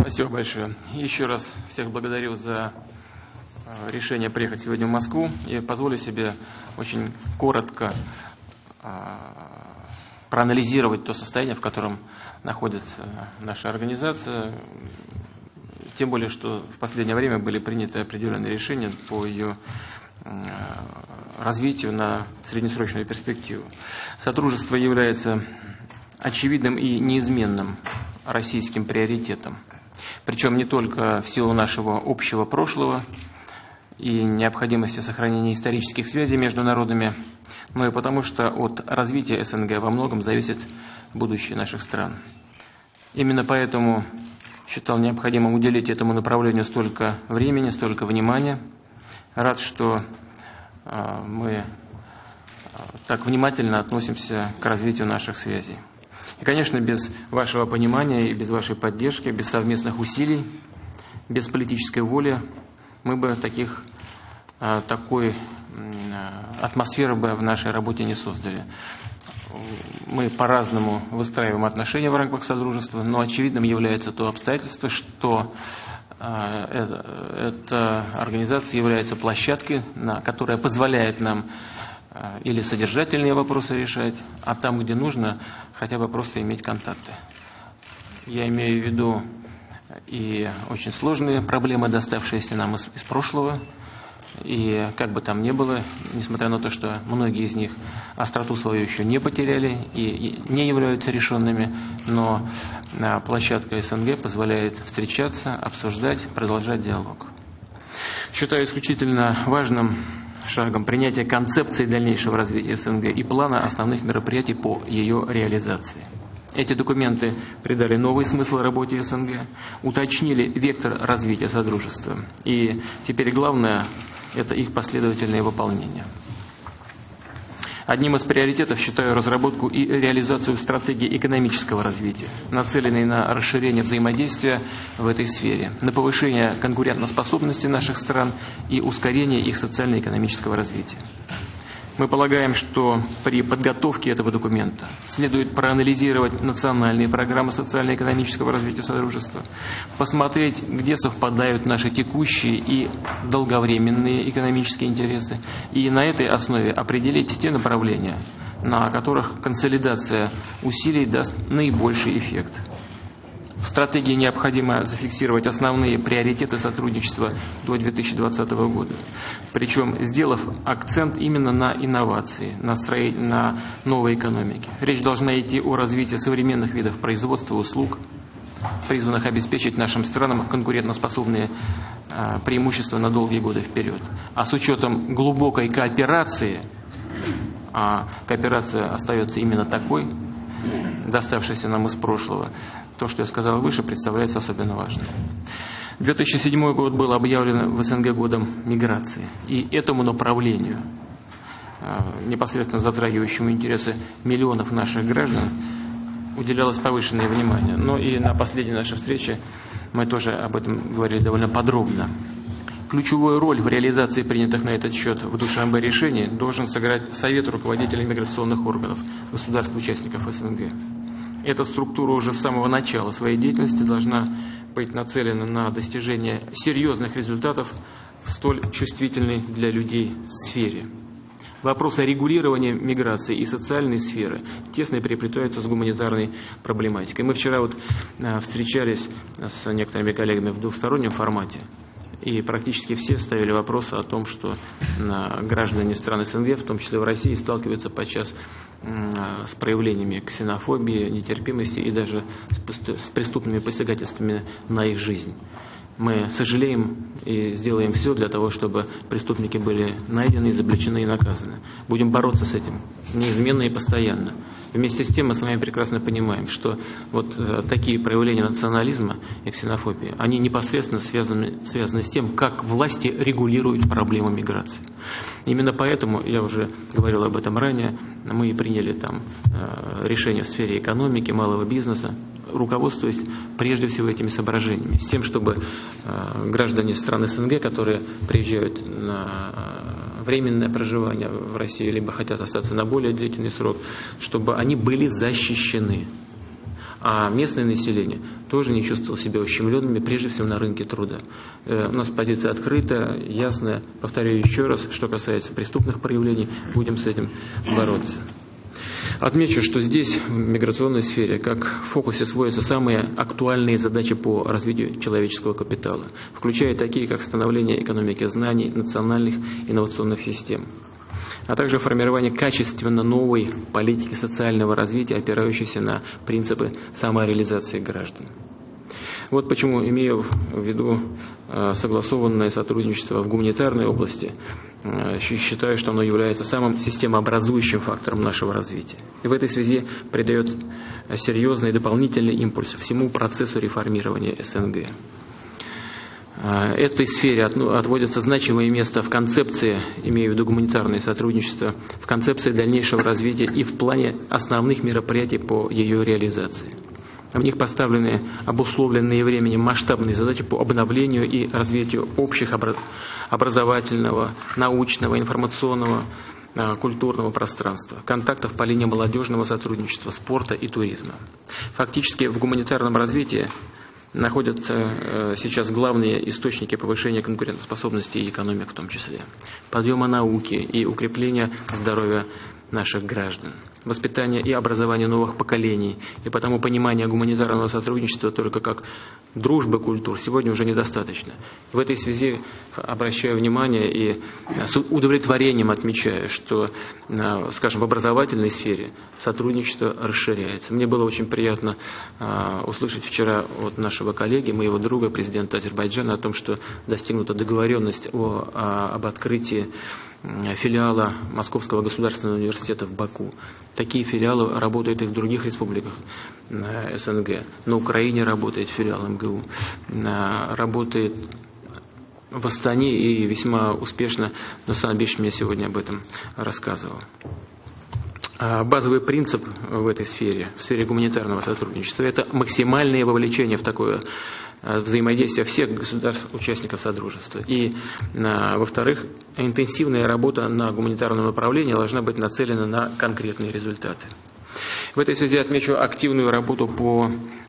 Спасибо большое. Еще раз всех благодарю за э, решение приехать сегодня в Москву и позволю себе очень коротко э, проанализировать то состояние, в котором находится наша организация, тем более, что в последнее время были приняты определенные решения по ее э, развитию на среднесрочную перспективу. Сотрудничество является очевидным и неизменным российским приоритетом. Причем не только в силу нашего общего прошлого и необходимости сохранения исторических связей между народами, но и потому, что от развития СНГ во многом зависит будущее наших стран. Именно поэтому считал необходимым уделить этому направлению столько времени, столько внимания. Рад, что а, мы а, так внимательно относимся к развитию наших связей. И, конечно, без вашего понимания и без вашей поддержки, без совместных усилий, без политической воли мы бы таких, а, такой а, атмосферы бы в нашей работе не создали. Мы по-разному выстраиваем отношения в рамках Содружества, но очевидным является то обстоятельство, что а, эта организация является площадкой, которая позволяет нам или содержательные вопросы решать, а там, где нужно, хотя бы просто иметь контакты. Я имею в виду и очень сложные проблемы, доставшиеся нам из, из прошлого. И как бы там ни было, несмотря на то, что многие из них остроту свою еще не потеряли и не являются решенными, но а, площадка СНГ позволяет встречаться, обсуждать, продолжать диалог. Считаю исключительно важным шагом принятие концепции дальнейшего развития СНГ и плана основных мероприятий по ее реализации. Эти документы придали новый смысл работе СНГ, уточнили вектор развития Содружества. И теперь главное – это их последовательное выполнение. Одним из приоритетов считаю разработку и реализацию стратегии экономического развития, нацеленной на расширение взаимодействия в этой сфере, на повышение конкурентоспособности наших стран и ускорение их социально-экономического развития. Мы полагаем, что при подготовке этого документа следует проанализировать национальные программы социально-экономического развития Содружества, посмотреть, где совпадают наши текущие и долговременные экономические интересы, и на этой основе определить те направления, на которых консолидация усилий даст наибольший эффект. В стратегии необходимо зафиксировать основные приоритеты сотрудничества до 2020 года. Причем сделав акцент именно на инновации, на, строить, на новой экономике. Речь должна идти о развитии современных видов производства услуг, призванных обеспечить нашим странам конкурентоспособные а, преимущества на долгие годы вперед. А с учетом глубокой кооперации, а кооперация остается именно такой, доставшейся нам из прошлого, то, что я сказал выше, представляется особенно важным. 2007 год был объявлен в СНГ годом миграции. И этому направлению, э, непосредственно затрагивающему интересы миллионов наших граждан, уделялось повышенное внимание. Но и на последней нашей встрече мы тоже об этом говорили довольно подробно. Ключевую роль в реализации принятых на этот счет в Душанбе решений должен сыграть Совет руководителей миграционных органов государств-участников СНГ. Эта структура уже с самого начала своей деятельности должна быть нацелена на достижение серьезных результатов в столь чувствительной для людей сфере. Вопросы регулирования миграции и социальной сферы тесно переплетаются с гуманитарной проблематикой. Мы вчера вот э, встречались с некоторыми коллегами в двухстороннем формате. И практически все ставили вопросы о том, что граждане стран СНГ, в том числе в России, сталкиваются подчас с проявлениями ксенофобии, нетерпимости и даже с преступными посягательствами на их жизнь. Мы сожалеем и сделаем все для того, чтобы преступники были найдены, изобличены и наказаны. Будем бороться с этим неизменно и постоянно. Вместе с тем мы с вами прекрасно понимаем, что вот э, такие проявления национализма и ксенофобии, они непосредственно связаны, связаны с тем, как власти регулируют проблему миграции. Именно поэтому, я уже говорил об этом ранее, мы приняли там э, решение в сфере экономики, малого бизнеса, руководствуясь прежде всего этими соображениями, с тем, чтобы э, граждане стран СНГ, которые приезжают на э, временное проживание в России, либо хотят остаться на более длительный срок, чтобы они были защищены. А местное население тоже не чувствовал себя ущемленными, прежде всего на рынке труда. Э, у нас позиция открытая, ясная. Повторяю еще раз, что касается преступных проявлений, будем с этим бороться. Отмечу, что здесь, в миграционной сфере, как в фокусе сводятся самые актуальные задачи по развитию человеческого капитала, включая такие, как становление экономики знаний, национальных инновационных систем, а также формирование качественно новой политики социального развития, опирающейся на принципы самореализации граждан. Вот почему, имея в виду согласованное сотрудничество в гуманитарной области, э, считаю, что оно является самым системообразующим фактором нашего развития. И в этой связи придает серьезный дополнительный импульс всему процессу реформирования СНГ. Э, этой сфере отводится значимое место в концепции, имею в виду гуманитарное сотрудничество, в концепции дальнейшего развития и в плане основных мероприятий по ее реализации. В них поставлены обусловленные временем масштабные задачи по обновлению и развитию общих образовательного, научного, информационного, а, культурного пространства, контактов по линии молодежного сотрудничества, спорта и туризма. Фактически в гуманитарном развитии находятся э, сейчас главные источники повышения конкурентоспособности и экономики в том числе, подъема науки и укрепления здоровья наших граждан воспитания и образования новых поколений. И потому понимание гуманитарного сотрудничества только как дружбы культур сегодня уже недостаточно. В этой связи обращаю внимание и с удовлетворением отмечаю, что, а, скажем, в образовательной сфере сотрудничество расширяется. Мне было очень приятно а, услышать вчера от нашего коллеги, моего друга, президента Азербайджана, о том, что достигнута договоренность о, об открытии филиала Московского государственного университета в Баку. Такие филиалы работают и в других республиках э, СНГ. На Украине работает филиал МГУ. Э, работает в Астане и весьма успешно, но сам Биш мне сегодня об этом рассказывал. А базовый принцип в этой сфере, в сфере гуманитарного сотрудничества, это максимальное вовлечение в такое Э, взаимодействия всех государств-участников Содружества. И, э, во-вторых, интенсивная работа на гуманитарном направлении должна быть нацелена на конкретные результаты. В этой связи отмечу активную работу по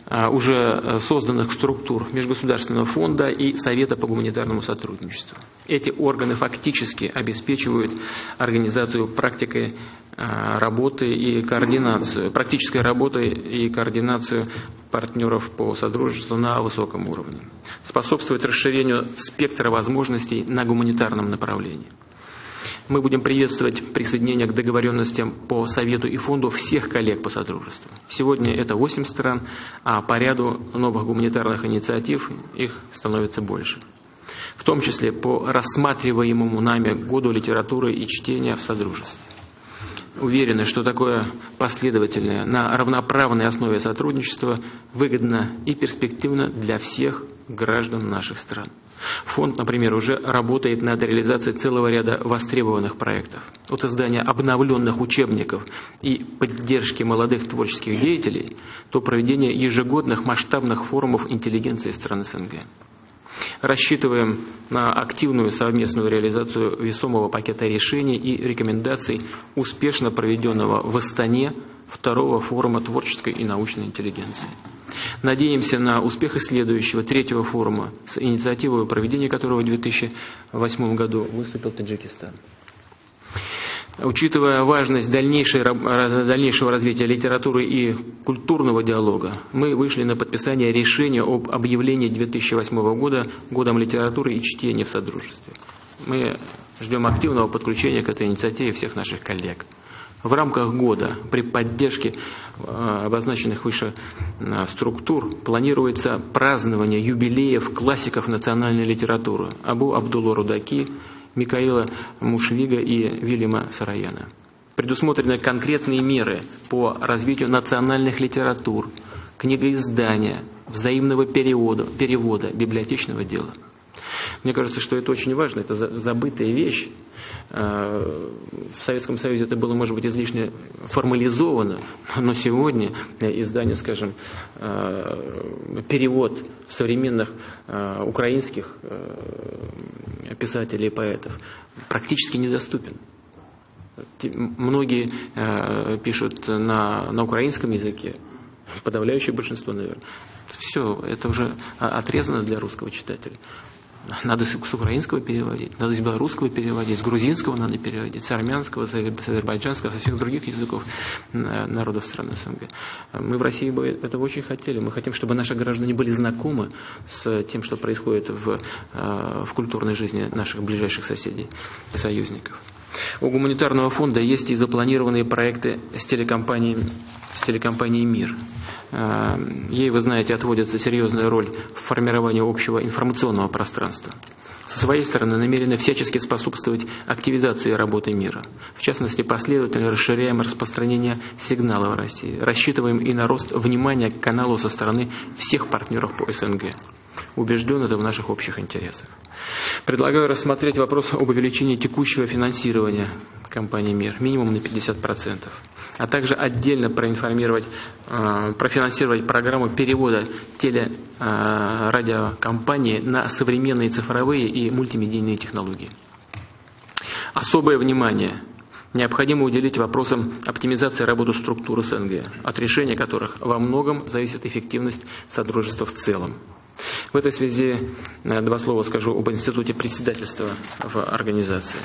э, уже созданных структур Межгосударственного фонда и Совета по гуманитарному сотрудничеству. Эти органы фактически обеспечивают организацию практикой работы и координацию, практической работы и координацию партнеров по сотрудничеству на высоком уровне, способствовать расширению спектра возможностей на гуманитарном направлении. Мы будем приветствовать присоединение к договоренностям по Совету и Фонду всех коллег по Содружеству. Сегодня это 8 стран, а по ряду новых гуманитарных инициатив их становится больше. В том числе по рассматриваемому нами году литературы и чтения в Содружестве уверены, что такое последовательное на равноправной основе сотрудничество выгодно и перспективно для всех граждан наших стран. Фонд, например, уже работает над реализацией целого ряда востребованных проектов. От издания обновленных учебников и поддержки молодых творческих деятелей до проведения ежегодных масштабных форумов интеллигенции стран СНГ. Рассчитываем на активную совместную реализацию весомого пакета решений и рекомендаций, успешно проведенного в Астане второго форума творческой и научной интеллигенции. Надеемся на успех следующего, третьего форума, с инициативой проведения которого в 2008 году выступил Таджикистан. Учитывая важность дальнейшего развития литературы и культурного диалога, мы вышли на подписание решения об объявлении 2008 года годом литературы и чтения в Содружестве. Мы ждем активного подключения к этой инициативе всех наших коллег. В рамках года при поддержке э, обозначенных выше э, структур планируется празднование юбилеев классиков национальной литературы Абу Абдулла Рудаки, Микаила Мушвига и Вильяма Сараяна. Предусмотрены конкретные меры по развитию национальных литератур, книгоиздания, взаимного перевода, перевода библиотечного дела. Мне кажется, что это очень важно, это забытая вещь. Э, в Советском Союзе это было, может быть, излишне формализовано, но сегодня издание, скажем, э, перевод современных э, украинских писателей и поэтов практически недоступен. Многие пишут на, на украинском языке, подавляющее большинство, наверное. Все, это уже отрезано для русского читателя. Надо с украинского переводить, надо с белорусского переводить, с грузинского надо переводить, с армянского, с азербайджанского, со всех других языков народов стран СНГ. Мы в России бы этого очень хотели. Мы хотим, чтобы наши граждане были знакомы с тем, что происходит в, э, в культурной жизни наших ближайших соседей и союзников. У гуманитарного фонда есть и запланированные проекты с телекомпанией, с телекомпанией «Мир». Э, ей, вы знаете, отводится серьезная роль в формировании общего информационного пространства. Со своей стороны намерены всячески способствовать активизации работы мира. В частности, последовательно расширяем распространение сигнала в России. Рассчитываем и на рост внимания к каналу со стороны всех партнеров по СНГ. Убежден это в наших общих интересах. Предлагаю рассмотреть вопрос об увеличении текущего финансирования компании «Мир» минимум на 50%, а также отдельно проинформировать, э, профинансировать программу перевода телерадиокомпании э, на современные цифровые и мультимедийные технологии. Особое внимание необходимо уделить вопросам оптимизации работы структуры СНГ, от решения которых во многом зависит эффективность Содружества в целом. В этой связи э, два слова скажу об институте председательства в организации.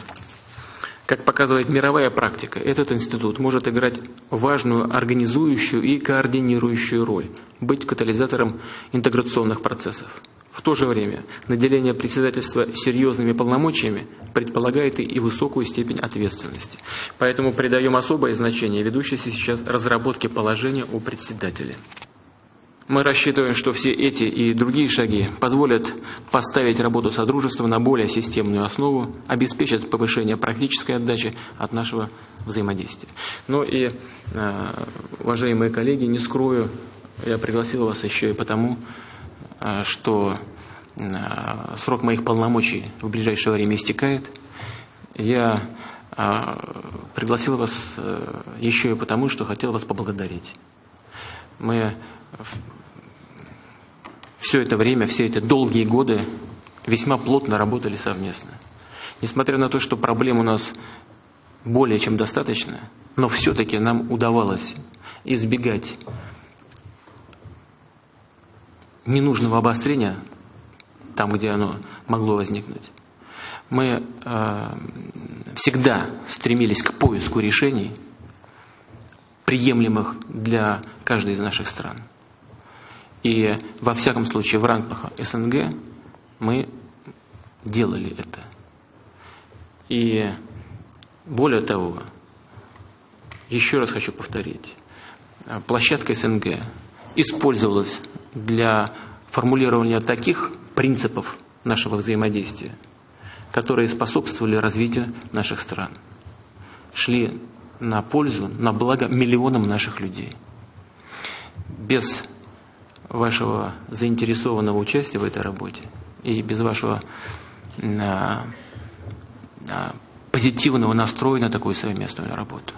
Как показывает мировая практика, этот институт может играть важную организующую и координирующую роль, быть катализатором интеграционных процессов. В то же время наделение председательства серьезными полномочиями предполагает и высокую степень ответственности. Поэтому придаем особое значение ведущейся сейчас разработке положения о председателе. Мы рассчитываем, что все эти и другие шаги позволят поставить работу Содружества на более системную основу, обеспечат повышение практической отдачи от нашего взаимодействия. Ну и, э, уважаемые коллеги, не скрою, я пригласил вас еще и потому, э, что э, срок моих полномочий в ближайшее время истекает. Я пригласил вас еще и потому, что хотел вас поблагодарить. Мы все это время, все эти долгие годы весьма плотно работали совместно. Несмотря на то, что проблем у нас более чем достаточно, но все-таки нам удавалось избегать ненужного обострения там, где оно могло возникнуть. Мы э, всегда стремились к поиску решений, приемлемых для каждой из наших стран. И во всяком случае в рамках СНГ мы делали это. И более того, еще раз хочу повторить, площадка СНГ использовалась для формулирования таких принципов нашего взаимодействия, которые способствовали развитию наших стран, шли на пользу, на благо миллионам наших людей. Без вашего заинтересованного участия в этой работе и без вашего а, а, позитивного настроя на такую совместную работу.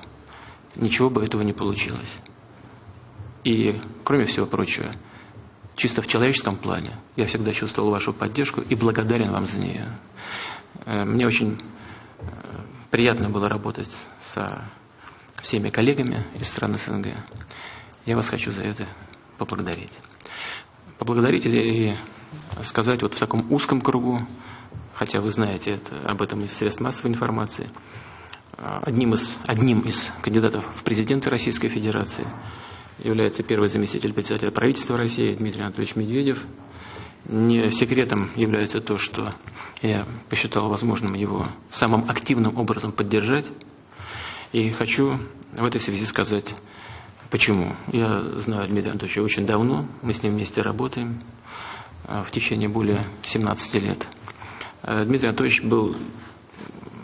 Ничего бы этого не получилось. И, кроме всего прочего, чисто в человеческом плане я всегда чувствовал вашу поддержку и благодарен вам за нее. Э, мне очень э, приятно было работать со всеми коллегами из стран СНГ. Я вас хочу за это поблагодарить поблагодарить и сказать вот в таком узком кругу, хотя вы знаете это, об этом из средств массовой информации, одним из, одним из кандидатов в президенты Российской Федерации является первый заместитель председателя правительства России Дмитрий Анатольевич Медведев. Не секретом является то, что я посчитал возможным его самым активным образом поддержать. И хочу в этой связи сказать Почему? Я знаю Дмитрия Анатольевича очень давно, мы с ним вместе работаем а, в течение более 17 лет. А, Дмитрий Анатольевич был,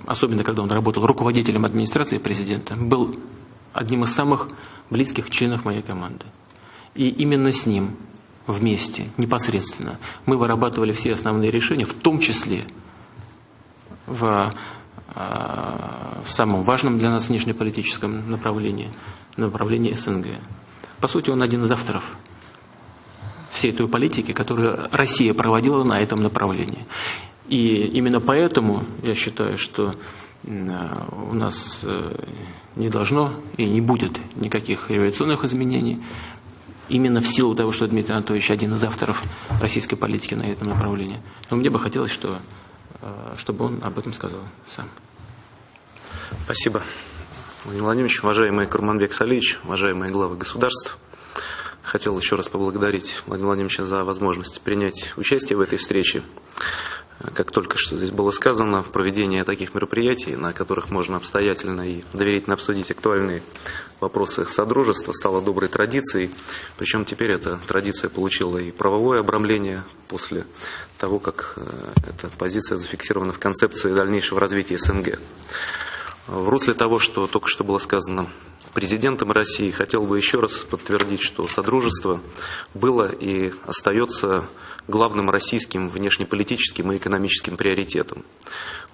особенно когда он работал руководителем администрации президента, был одним из самых близких членов моей команды. И именно с ним вместе, непосредственно, мы вырабатывали все основные решения, в том числе в, а, в самом важном для нас внешнеполитическом направлении – направлении СНГ. По сути, он один из авторов всей той политики, которую Россия проводила на этом направлении. И именно поэтому я считаю, что у нас э, не должно и не будет никаких революционных изменений. именно в силу того, что Дмитрий Анатольевич один из авторов российской политики на этом направлении. Но мне бы хотелось, что, э, чтобы он об этом сказал сам. Спасибо. Владимир Владимирович, уважаемый Курманбек Салич, уважаемые главы государств, хотел еще раз поблагодарить Владимира Владимировича за возможность принять участие в этой встрече как только что здесь было сказано, проведение таких мероприятий, на которых можно обстоятельно и доверительно обсудить актуальные вопросы Содружества, стало доброй традицией. Причем теперь эта традиция получила и правовое обрамление после того, как э, эта позиция зафиксирована в концепции дальнейшего развития СНГ. В русле того, что только что было сказано президентом России, хотел бы еще раз подтвердить, что Содружество было и остается главным российским внешнеполитическим и экономическим приоритетом.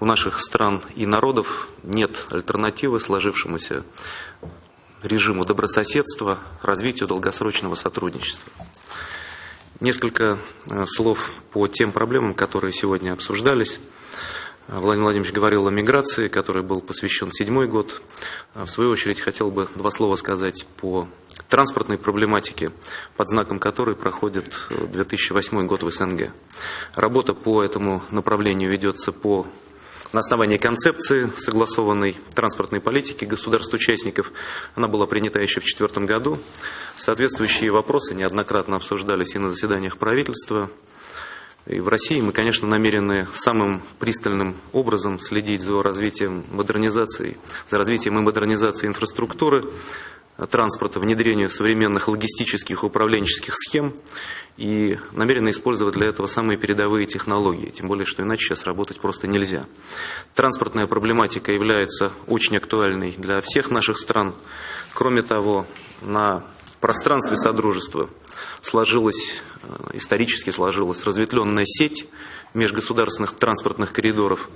У наших стран и народов нет альтернативы сложившемуся режиму добрососедства, развитию долгосрочного сотрудничества. Несколько э, слов по тем проблемам, которые сегодня обсуждались. Владимир Владимирович говорил о миграции, которой был посвящен седьмой год. В свою очередь хотел бы два слова сказать по транспортной проблематике, под знаком которой проходит 2008 э, год в СНГ. Работа по этому направлению ведется по на основании концепции согласованной транспортной политики государств-участников. Она была принята еще в 2004 году. Соответствующие вопросы неоднократно обсуждались и на заседаниях правительства, и в России мы, конечно, намерены самым пристальным образом следить за развитием модернизации, за развитием и модернизацией инфраструктуры транспорта, внедрению современных логистических управленческих схем и намерены использовать для этого самые передовые технологии, тем более, что иначе сейчас работать просто нельзя. Транспортная проблематика является очень актуальной для всех наших стран. Кроме того, на пространстве Содружества сложилась, э, исторически сложилась разветвленная сеть межгосударственных транспортных коридоров,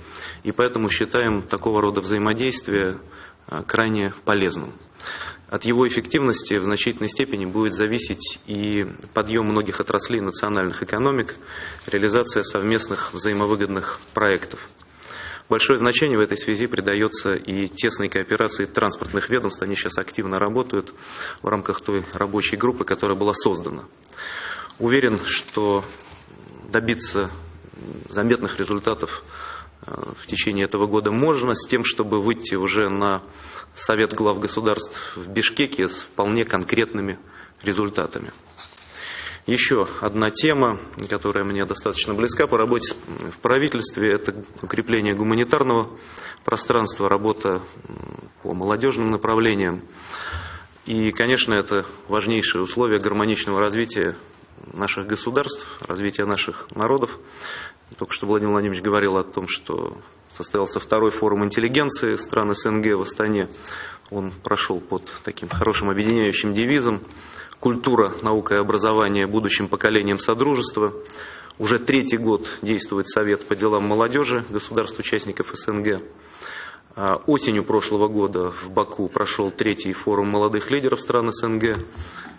и поэтому считаем такого рода взаимодействие э, крайне полезным. От его эффективности в значительной степени будет зависеть и подъем многих отраслей национальных экономик, реализация совместных взаимовыгодных проектов. Большое значение в этой связи придается и тесной кооперации транспортных ведомств. Они сейчас активно работают в рамках той рабочей группы, которая была создана. Уверен, что добиться заметных результатов э, в течение этого года можно, с тем, чтобы выйти уже на Совет глав государств в Бишкеке с вполне конкретными результатами. Еще одна тема, которая мне достаточно близка по работе в правительстве, это укрепление гуманитарного пространства, работа по молодежным направлениям. И, конечно, это важнейшее условие гармоничного развития наших государств, развития наших народов. Только что Владимир Владимирович говорил о том, что состоялся второй форум интеллигенции стран СНГ в Астане. Он прошел под таким хорошим объединяющим девизом культура, наука и образование будущим поколениям Содружества. Уже третий год действует Совет по делам молодежи государств-участников СНГ. А, осенью прошлого года в Баку прошел третий форум молодых лидеров стран СНГ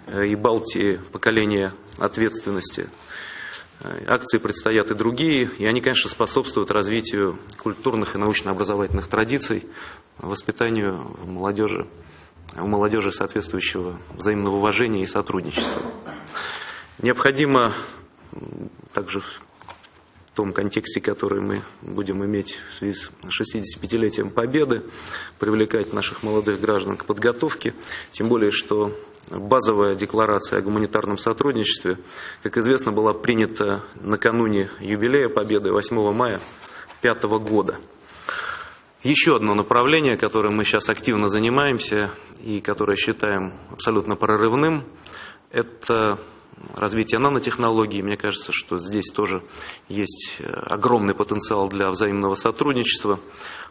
э, и Балтии поколения ответственности. Э, акции предстоят и другие, и они, конечно, способствуют развитию культурных и научно-образовательных традиций, воспитанию молодежи у молодежи соответствующего взаимного уважения и сотрудничества. Необходимо также в том контексте, который мы будем иметь в связи с 65-летием Победы, привлекать наших молодых граждан к подготовке, тем более, что базовая декларация о гуманитарном сотрудничестве, как известно, была принята накануне юбилея Победы 8 мая 2005 года. Еще одно направление, которым мы сейчас активно занимаемся и которое считаем абсолютно прорывным, это развитие нанотехнологий. Мне кажется, что здесь тоже есть э, огромный потенциал для взаимного сотрудничества.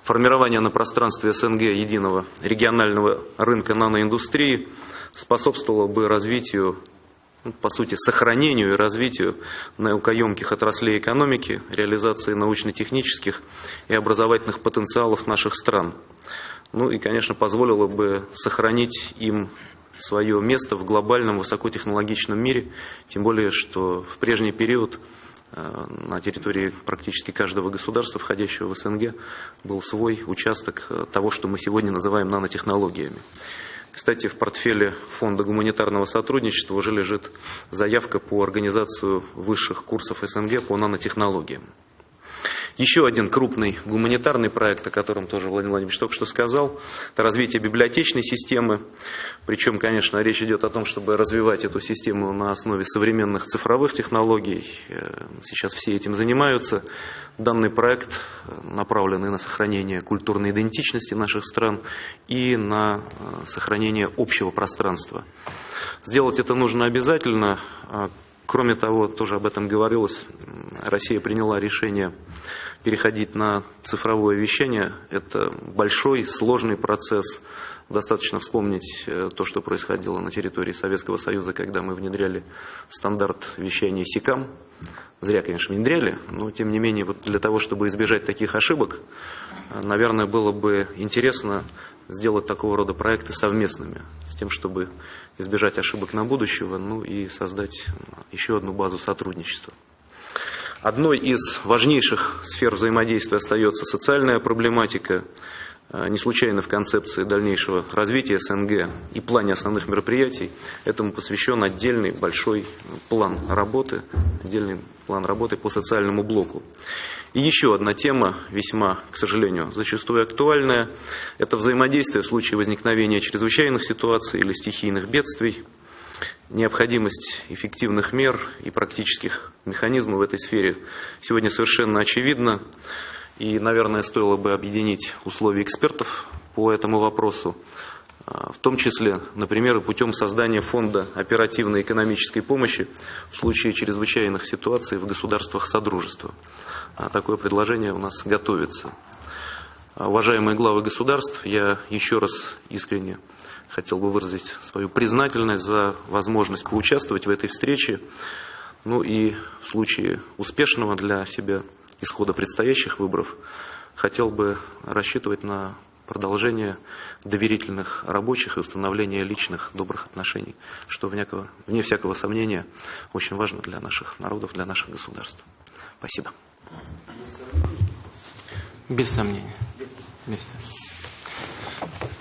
Формирование на пространстве СНГ единого регионального рынка наноиндустрии способствовало бы развитию по сути, сохранению и развитию наукоемких отраслей экономики, реализации научно-технических и образовательных потенциалов наших стран. Ну и, конечно, позволило бы сохранить им свое место в глобальном высокотехнологичном мире, тем более, что в прежний период э, на территории практически каждого государства, входящего в СНГ, был свой участок э, того, что мы сегодня называем нанотехнологиями. Кстати, в портфеле Фонда гуманитарного сотрудничества уже лежит заявка по организацию высших курсов СНГ по нанотехнологиям. Еще один крупный гуманитарный проект, о котором тоже Владимир Владимирович только что сказал, это развитие библиотечной системы. Причем, конечно, речь идет о том, чтобы развивать эту систему на основе современных цифровых технологий. Э, сейчас все этим занимаются. Данный проект направлен и на сохранение культурной идентичности наших стран и на э, сохранение общего пространства. Сделать это нужно обязательно. А, кроме того, тоже об этом говорилось, Россия приняла решение переходить на цифровое вещание – это большой, сложный процесс. Достаточно вспомнить э, то, что происходило на территории Советского Союза, когда мы внедряли стандарт вещания СИКАМ. Зря, конечно, внедряли, но тем не менее, вот для того, чтобы избежать таких ошибок, э, наверное, было бы интересно сделать такого рода проекты совместными, с тем, чтобы избежать ошибок на будущего, ну и создать еще одну базу сотрудничества. Одной из важнейших сфер взаимодействия остается социальная проблематика. Э, не случайно в концепции дальнейшего развития СНГ и плане основных мероприятий этому посвящен отдельный большой план работы, отдельный план работы по социальному блоку. И еще одна тема, весьма, к сожалению, зачастую актуальная, это взаимодействие в случае возникновения чрезвычайных ситуаций или стихийных бедствий необходимость эффективных мер и практических механизмов в этой сфере сегодня совершенно очевидна. И, наверное, стоило бы объединить условия экспертов по этому вопросу, а, в том числе, например, путем создания фонда оперативной экономической помощи в случае чрезвычайных ситуаций в государствах Содружества. А, такое предложение у нас готовится. А, уважаемые главы государств, я еще раз искренне хотел бы выразить свою признательность за возможность поучаствовать в этой встрече. Ну и в случае успешного для себя исхода предстоящих выборов хотел бы рассчитывать на продолжение доверительных рабочих и установление личных добрых отношений, что вне, вне всякого сомнения очень важно для наших народов, для наших государств. Спасибо. Без сомнения. Без сомнения.